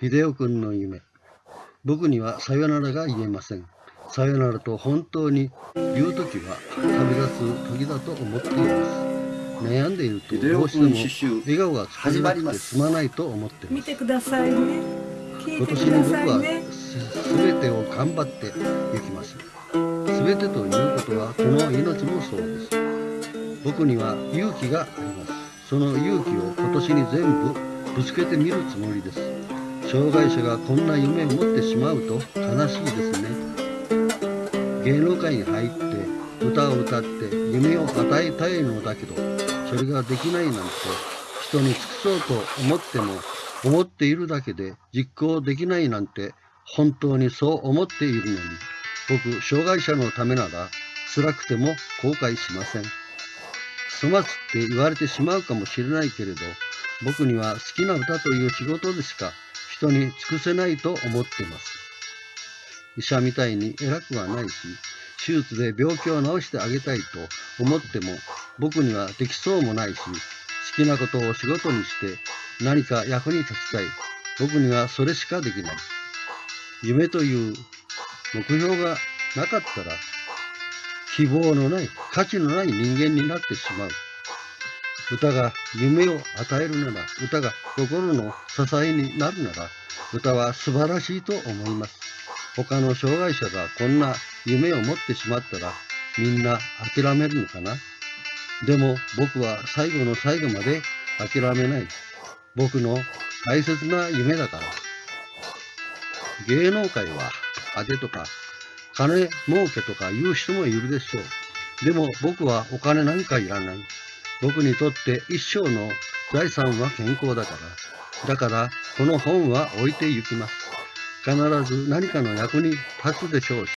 秀夫君の夢。僕にはさよならが言えません。さよならと本当に言う時は旅立つ時だと思っています。悩んでいるとどうしても笑顔が作れなくてすまないと思っています。見てくださいね今年くだに僕はさいねすべてを頑張っていきます。すべてということはこの命もそうです。僕には勇気があります。その勇気を今年に全部ぶつけてみるつもりです。障害者がこんな夢を持ってしまうと悲しいですね。芸能界に入って歌を歌って夢を与えたいのだけど、それができないなんて人に尽くそうと思っても思っているだけで実行できないなんて本当にそう思っているのに僕障害者のためなら辛くても後悔しません粗末って言われてしまうかもしれないけれど僕には好きな歌という仕事でしか人に尽くせないと思っています医者みたいに偉くはないし手術で病気を治してあげたいと思っても僕にはできそうもないし好きなことを仕事にして何か役に立ちたい。僕にはそれしかできない。夢という目標がなかったら、希望のない、価値のない人間になってしまう。歌が夢を与えるなら、歌が心の支えになるなら、歌は素晴らしいと思います。他の障害者がこんな夢を持ってしまったら、みんな諦めるのかな？でも僕は最後の最後まで諦めない。僕の大切な夢だから。芸能界は当てとか金儲けとか言う人もいるでしょう。でも僕はお金なんかいらない。僕にとって一生の財産は健康だから。だからこの本は置いて行きます。必ず何かの役に立つでしょうし。